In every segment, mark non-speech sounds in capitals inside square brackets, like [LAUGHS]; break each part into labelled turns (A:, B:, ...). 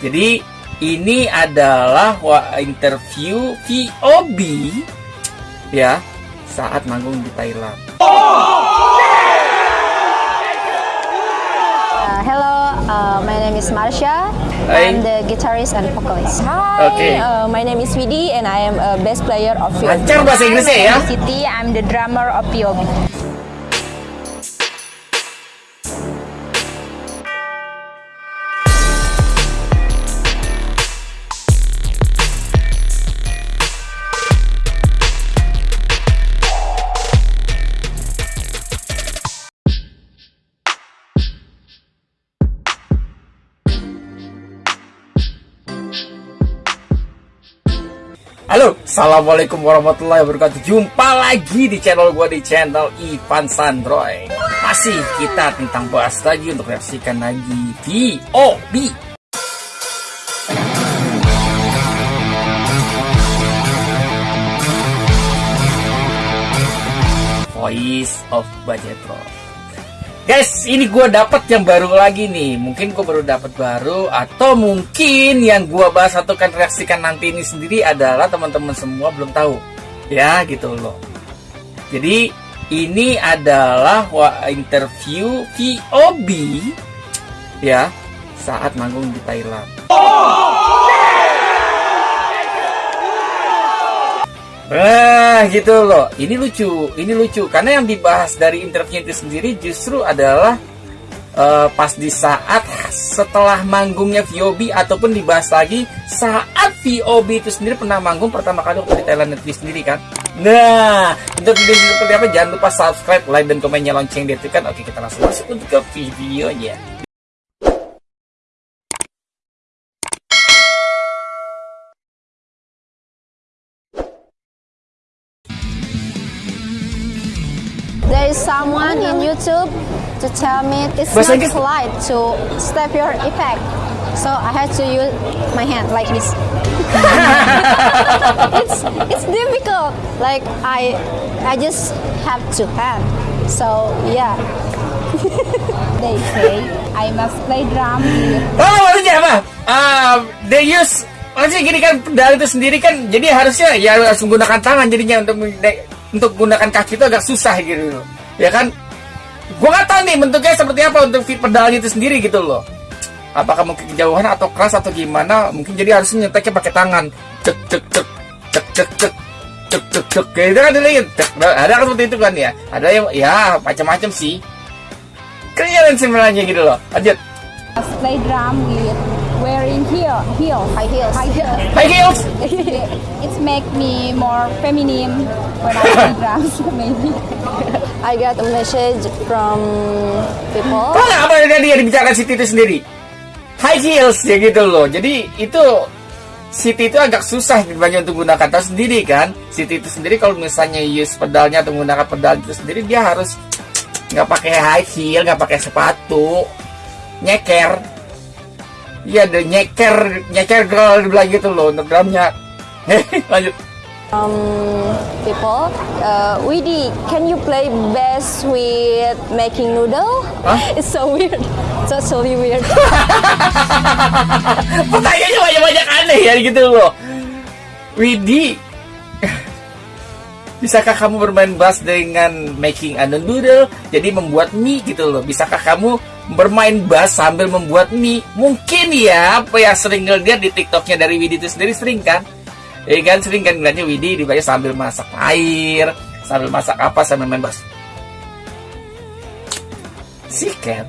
A: Jadi ini adalah interview VOB ya saat manggung di Thailand.
B: Uh, hello, uh, my name is Marsha.
A: Hi.
B: I'm the guitarist and vocalist. Hi,
A: Okay.
B: uh, my name is Vidi and I am a bass player of POB.
A: Lancar bahasa Inggrisnya ya.
B: Siti, I'm the drummer of POB.
A: Halo, assalamualaikum warahmatullahi wabarakatuh. Jumpa lagi di channel gua di channel Ivan Sandroy. Masih kita tentang bahas lagi untuk reaksikan lagi VOB. Voice of Bajetro. Guys, ini gue dapat yang baru lagi nih. Mungkin gue baru dapat baru atau mungkin yang gue bahas atau kan reaksikan nanti ini sendiri adalah teman-teman semua belum tahu. Ya, gitu loh. Jadi ini adalah interview VOB ya saat manggung di Thailand. Nah, gitu loh. Ini lucu, ini lucu karena yang dibahas dari interview itu sendiri justru adalah eh, pas di saat setelah manggungnya VOB ataupun dibahas lagi saat VOB itu sendiri pernah manggung pertama kali waktu di Thailand itu sendiri kan. Nah, untuk video seperti apa jangan lupa subscribe, like dan komennya lonceng kan. Oke, kita langsung masuk untuk ke videonya.
B: Someone in YouTube to tell me it's
A: Bahasa
B: not polite to step your effect. So I had to use my hand like this. [LAUGHS] it's it's difficult. Like I I just have to hand. So yeah. [LAUGHS]
C: They say I must play drum
A: Oh, maksudnya apa? Ah, they use maksudnya gini kan pedal itu sendiri kan jadi harusnya ya harus menggunakan tangan jadinya untuk untuk menggunakan kaki itu agak susah gitu ya kan? Gua nggak tahu nih bentuknya seperti apa untuk fit pedal itu sendiri gitu loh. Apakah mungkin kejauhan atau keras atau gimana mungkin jadi harus nyeteknya pakai tangan. Cek cek cek cek cek cek cek cek cek. Kayak itu kan cek ada kan seperti itu kan ya? Ada yang ya macam-macam sih. Keren sebenarnya gitu loh. Lanjut.
C: Play drum with wearing heel heels
B: High heels.
C: high heels. [LAUGHS]
A: high heels [LAUGHS]
C: It's make me more feminine when I play drums [LAUGHS] maybe.
B: I got a message from people.
A: Tahu nggak apa yang tadi yang dibicarakan Siti itu sendiri? High heels ya gitu loh. Jadi itu Siti itu agak susah dibanding untuk menggunakan tahu sendiri kan. Siti itu sendiri kalau misalnya use pedalnya atau menggunakan pedal itu sendiri dia harus nggak pakai high heel, nggak pakai sepatu, nyeker. Iya, ada nyeker, nyeker girl dibilang gitu loh untuk drumnya. Lanjut.
B: um, people. Uh, Widi, can you play bass with making noodle?
A: Huh? [LAUGHS]
B: It's so weird. Totally weird. [LAUGHS]
A: Pertanyaannya banyak-banyak aneh ya gitu loh. Widi, bisakah kamu bermain bass dengan making a noodle? Jadi membuat mie gitu loh. Bisakah kamu bermain bass sambil membuat mie? Mungkin ya, apa yang sering ngeliat di TikToknya dari Widi itu sendiri sering kan? Ya kan sering kan ngeliatnya Widi dibayar sambil masak air, sambil masak apa sambil main bass. Sikat.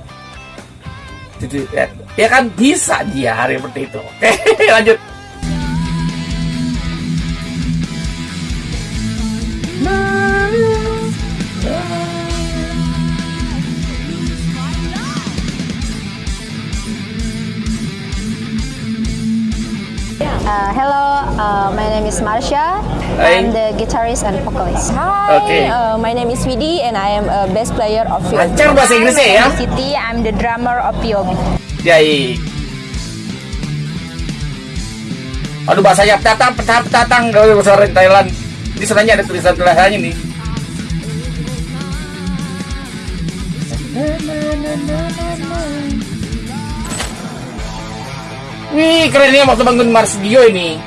A: Ya, ya kan bisa dia hari seperti itu. Oke, [LAUGHS] lanjut.
B: Uh, hello, uh, my name is Marsha.
A: Hi.
B: I'm the guitarist and vocalist. Hi,
A: Okay.
B: uh, my name is Vidi and I am a bass player of POB.
A: Lancar bahasa Inggrisnya ya.
C: Siti, I'm the drummer of POB.
A: Baik. Aduh bahasanya tatang petang tatang kalau bahasa orang Thailand. Ini sebenarnya ada tulisan tulisannya nih. Wih, keren ya waktu bangun Mars Dio ini.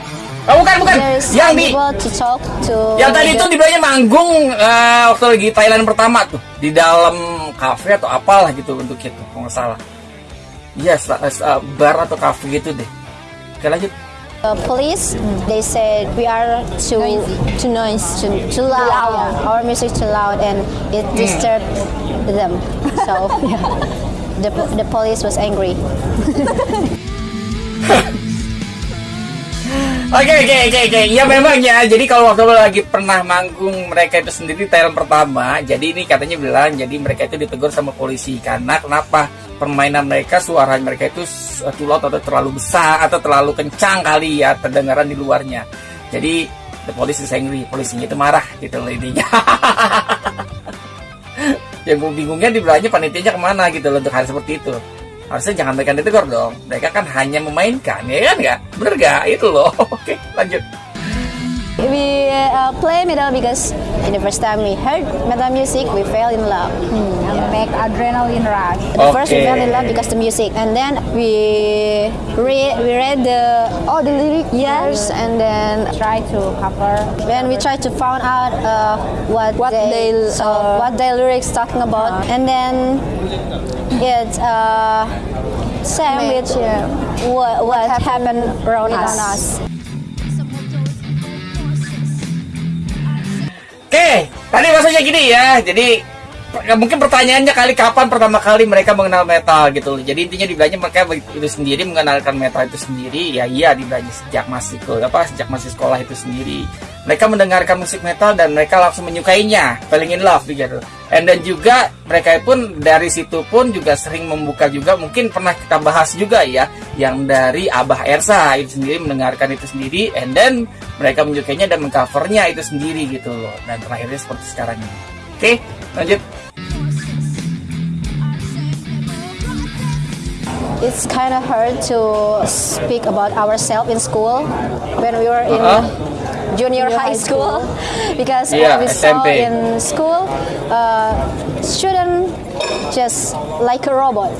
A: Oh, bukan, bukan.
B: There's
A: Yang di
B: to talk to
A: yang tadi
B: the-
A: itu dibilangnya manggung eh, waktu lagi Thailand pertama tuh di dalam kafe atau apalah gitu untuk itu kalau nggak salah. Iya, yes, bar atau kafe gitu deh. Oke lanjut.
B: uh, police they said we are too too noise too, too loud, our music too loud and it disturbed them so [LAUGHS] yeah. the, the police was angry [LAUGHS]
A: Oke oke oke oke. Ya memang ya. Jadi kalau waktu lagi pernah manggung mereka itu sendiri Thailand pertama. Jadi ini katanya bilang jadi mereka itu ditegur sama polisi karena kenapa permainan mereka suara mereka itu loud atau terlalu besar atau terlalu kencang kali ya terdengaran di luarnya. Jadi the police is angry. Polisinya itu marah gitu loh intinya. [LAUGHS] Yang gue bingungnya dibilangnya panitianya ke mana gitu loh untuk hal seperti itu. Harusnya jangan mereka ditegur dong. Mereka kan hanya memainkan, ya kan nggak? Bener nggak? Itu loh. [LAUGHS] Oke, lanjut.
B: We uh, play metal because in the first time we heard metal music we fell in love
C: And make adrenaline rush.
B: At First we fell in love because the music, and then we read we read the all the lyrics yes, and then
C: Try to cover.
B: when we try to find out uh, what what they, uh, what their lyrics talking about, and then it uh, same with what, what happened around us.
A: Oke, tadi maksudnya gini ya. Jadi per- mungkin pertanyaannya kali kapan pertama kali mereka mengenal metal gitu. loh. Jadi intinya dibilangnya mereka itu sendiri mengenalkan metal itu sendiri. Ya iya dibilangnya sejak masih apa sejak masih sekolah itu sendiri. Mereka mendengarkan musik metal dan mereka langsung menyukainya, falling in love gitu. And then juga mereka pun dari situ pun juga sering membuka juga mungkin pernah kita bahas juga ya yang dari Abah Ersa itu sendiri mendengarkan itu sendiri and then mereka menyukainya dan mengcovernya itu sendiri gitu loh dan terakhirnya seperti sekarang ini oke lanjut
B: It's kind of hard to speak about ourselves in school when we were in
A: Uh-huh.
B: junior high school [LAUGHS] because
A: Yeah,
B: what we saw
A: SMP.
B: in school uh, student just like a robot.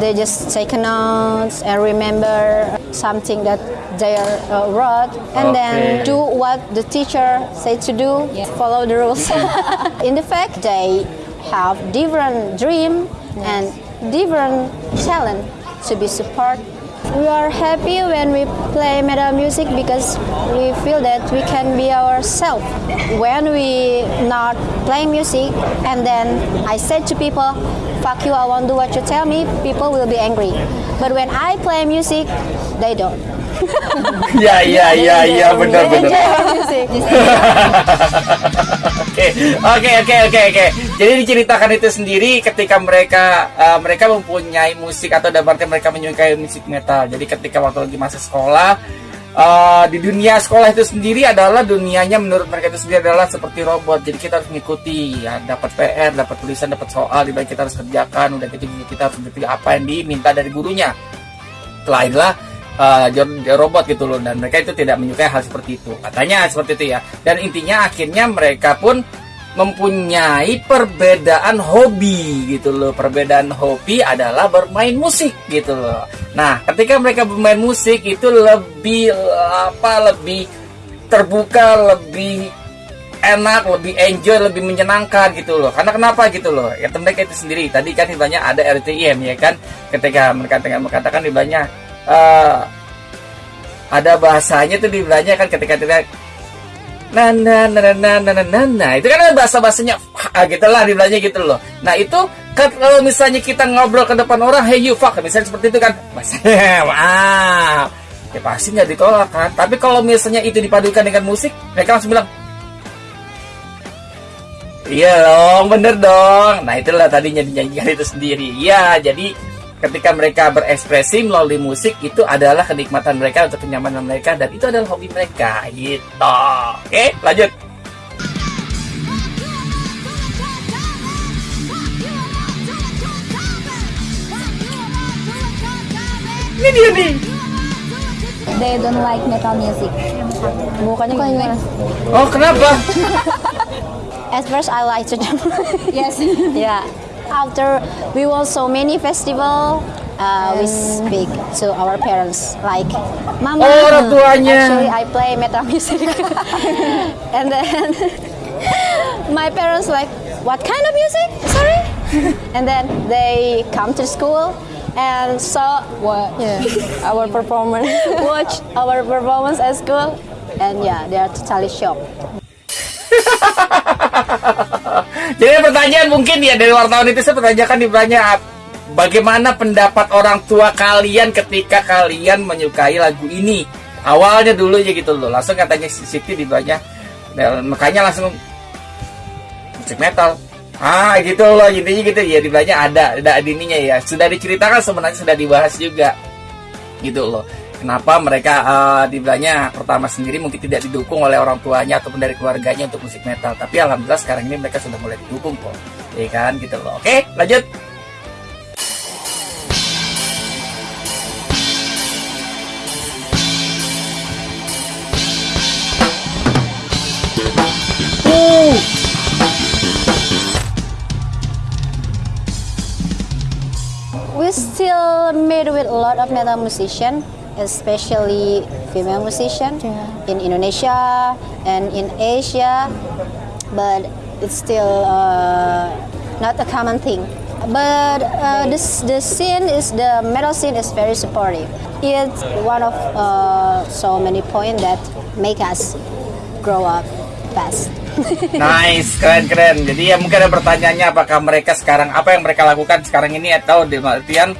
B: They just take notes and remember something that they uh, wrote and then do what the teacher said to do. Follow the rules. [LAUGHS] in the fact, they have different dream and different talent to be support. We are happy when we play metal music because we feel that we can be ourselves. When we not playing music and then I said to people, fuck you, I won't do what you tell me, people will be angry. But when I play music, they don't.
A: ya ya ya ya benar
B: They
A: benar. [LAUGHS] Oke, oke, oke, oke. Jadi diceritakan itu sendiri ketika mereka uh, mereka mempunyai musik atau dalam mereka menyukai musik metal. Jadi ketika waktu lagi masa sekolah uh, di dunia sekolah itu sendiri adalah dunianya menurut mereka itu sendiri adalah seperti robot. Jadi kita harus mengikuti, ya, dapat PR, dapat tulisan, dapat soal, di kita harus kerjakan. Udah gitu kita harus apa yang diminta dari gurunya. Itulah uh, robot gitu loh dan mereka itu tidak menyukai hal seperti itu katanya seperti itu ya dan intinya akhirnya mereka pun mempunyai perbedaan hobi gitu loh perbedaan hobi adalah bermain musik gitu loh nah ketika mereka bermain musik itu lebih apa lebih terbuka lebih enak, lebih enjoy, lebih menyenangkan gitu loh. Karena kenapa gitu loh? Ya mereka itu sendiri. Tadi kan banyak ada RTM ya kan. Ketika mereka dengan mengatakan di banyak eh, ada bahasanya tuh di belanya kan ketika tidak nah nah nah nah nah nah nah itu kan bahasa bahasanya ah, gitu lah di belanya gitu loh. Nah itu kan kalau misalnya kita ngobrol ke depan orang hey you fuck misalnya seperti itu kan maaf [LAUGHS] ya pasti nggak ditolak kan. Tapi kalau misalnya itu dipadukan dengan musik mereka langsung bilang iya dong bener dong. Nah itulah tadinya dinyanyikan itu sendiri. Ya jadi ketika mereka berekspresi melalui musik itu adalah kenikmatan mereka untuk kenyamanan mereka dan itu adalah hobi mereka gitu. Oke, lanjut. Ini dia nih.
C: They don't like metal music.
B: Bukannya gimana?
A: Oh kenapa? [LAUGHS]
B: At first I like to jump.
C: Yes. [LAUGHS]
B: yeah. After we won so many festival uh, we speak to our parents like mama
A: Oh, orang tuanya.
B: actually I play metal music [LAUGHS] and then [LAUGHS] my parents like what kind of music? Sorry? [LAUGHS] And then they come to school and saw what yeah, our performance watch our performance at school. And yeah they are totally shocked [LAUGHS]
A: Jadi pertanyaan mungkin ya dari wartawan itu saya pertanyakan di banyak bagaimana pendapat orang tua kalian ketika kalian menyukai lagu ini? Awalnya dulu ya gitu loh langsung katanya si Siti di banyak dan makanya langsung musik metal. Ah gitu loh intinya gitu. Ya di banyak ada ada ininya ya. Sudah diceritakan sebenarnya sudah dibahas juga. Gitu loh kenapa mereka eh, di Belanya pertama sendiri mungkin tidak didukung oleh orang tuanya ataupun dari keluarganya untuk musik metal. Tapi alhamdulillah sekarang ini mereka sudah mulai didukung kok. Ya kan? Gitu loh. Oke lanjut. Uh,
B: we still meet with a lot of metal musician especially female musician in Indonesia and in Asia but it's still uh, not a common thing. But uh, this the scene is the metal scene is very supportive. It's one of uh, so many points that make us grow up fast. [LAUGHS]
A: Nice keren keren. Jadi ya mungkin ada pertanyaannya apakah mereka sekarang apa yang mereka lakukan sekarang ini atau di artian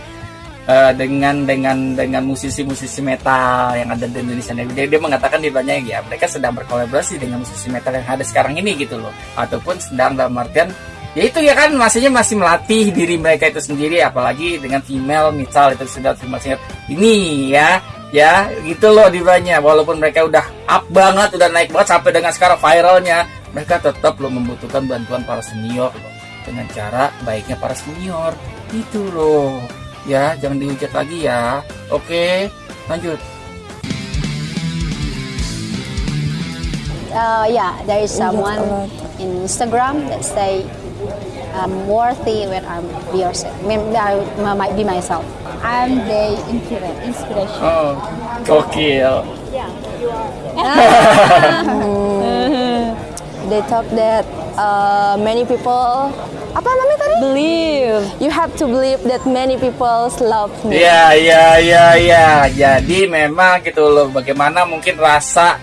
A: eh, dengan dengan dengan musisi-musisi metal yang ada di Indonesia dia, dia mengatakan di banyak ya mereka sedang berkolaborasi dengan musisi metal yang ada sekarang ini gitu loh. Ataupun sedang dalam artian ya itu ya kan maksudnya masih melatih diri mereka itu sendiri apalagi dengan female misal itu sudah female ini ya. Ya gitu loh di banyak walaupun mereka udah up banget udah naik banget sampai dengan sekarang viralnya mereka tetap loh membutuhkan bantuan para senior loh. Dengan cara baiknya para senior. Itu loh ya jangan dihujat lagi ya oke lanjut
B: uh, yeah, there is someone in Instagram that say I'm worthy when I'm be yourself. I mean, I m- might be myself.
C: I'm the inspira- inspiration.
A: oh gokil [LAUGHS] [LAUGHS]
D: They talk that uh, many people apa namanya tadi? Believe. You have to believe that many people love me.
A: Ya, ya, ya, ya. Jadi memang gitu loh. Bagaimana mungkin rasa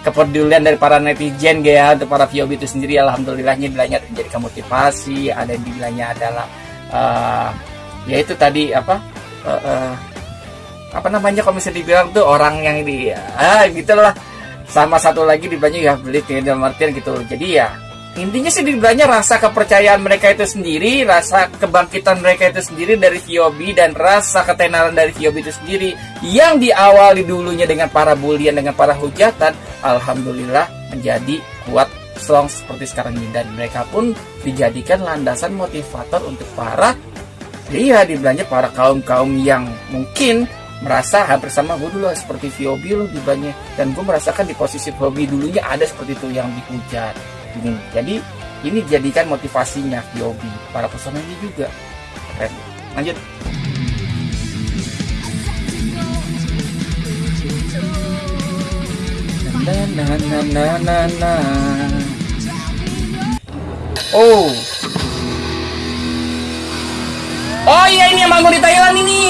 A: kepedulian dari para netizen ya untuk para VOB itu sendiri alhamdulillahnya bilangnya menjadikan motivasi ada yang bilangnya adalah eh, ya itu tadi apa eh, eh, apa namanya kalau bisa dibilang tuh orang yang di ah gitulah sama satu lagi dibilangnya ya beli dalam artian gitu jadi ya intinya sih dibilangnya rasa kepercayaan mereka itu sendiri rasa kebangkitan mereka itu sendiri dari VOB dan rasa ketenaran dari VOB itu sendiri yang diawali dulunya dengan para bulian dengan para hujatan alhamdulillah menjadi kuat strong seperti sekarang ini. Dan mereka pun dijadikan landasan motivator untuk para Iya, dibilangnya para kaum-kaum yang mungkin merasa hampir sama gue dulu seperti VOB lo dibilangnya dan gue merasakan di posisi VOB dulunya ada seperti itu yang dihujat ini jadi ini dijadikan motivasinya VOB para personelnya juga. Keren. Lanjut. Na na na na oh. Oh iya ini yang manggung di Thailand ini.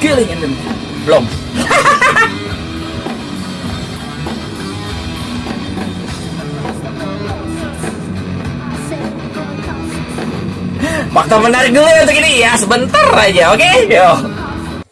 A: Killing in belum. Fakta menarik dulu untuk ini ya sebentar aja, oke? Yo.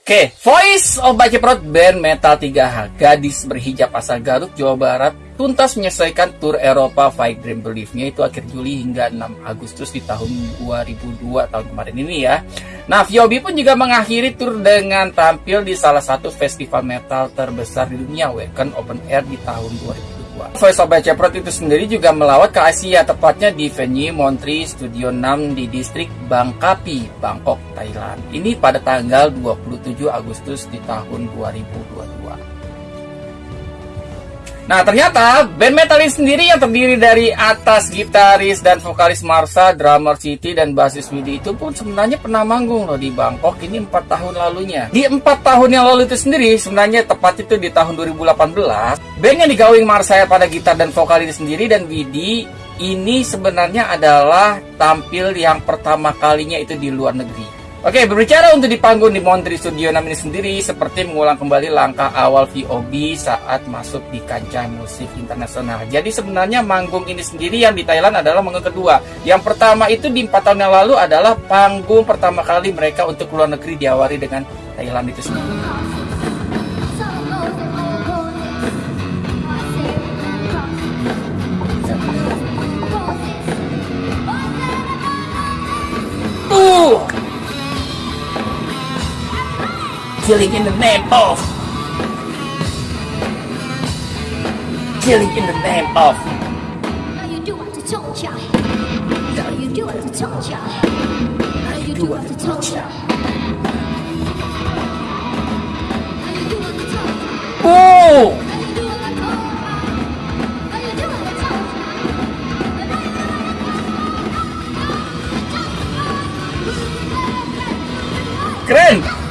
A: Oke, Voice of Baceprot band metal 3H Gadis berhijab asal Garut, Jawa Barat tuntas menyelesaikan tur Eropa Fight Dream Believe-nya itu akhir Juli hingga 6 Agustus di tahun 2002 tahun kemarin ini ya. Nah, Viobi pun juga mengakhiri tur dengan tampil di salah satu festival metal terbesar di dunia, Wacken Open Air di tahun 2002. Voice of Baceprot itu sendiri juga melawat ke Asia, tepatnya di venue Montri Studio 6 di distrik Bangkapi, Bangkok, Thailand. Ini pada tanggal 27 Agustus di tahun 2022. Nah ternyata band metal ini sendiri yang terdiri dari atas gitaris dan vokalis Marsa, drummer Siti dan basis Widi itu pun sebenarnya pernah manggung loh di Bangkok ini empat tahun lalunya. Di empat tahun yang lalu itu sendiri sebenarnya tepat itu di tahun 2018 band yang digawing Marsa pada gitar dan vokal ini sendiri dan Widi ini sebenarnya adalah tampil yang pertama kalinya itu di luar negeri. Oke, berbicara untuk di panggung di Montreal Studio 6 ini sendiri seperti mengulang kembali langkah awal VOB saat masuk di kancah musik internasional. Jadi sebenarnya manggung ini sendiri yang di Thailand adalah manggung kedua. Yang pertama itu di 4 tahun yang lalu adalah panggung pertama kali mereka untuk luar negeri diawali dengan Thailand itu sendiri. Killing in the name of Killing in the name of How you do what to you do what to torture? How you do what to Oh! Keren!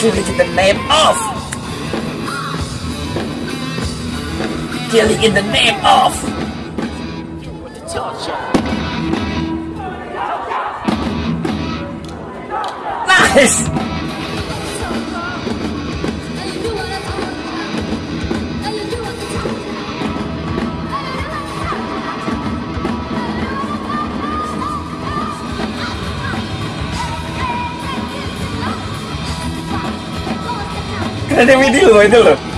A: Killing in the name of Killing in the name of Nice! Keren video itu loh.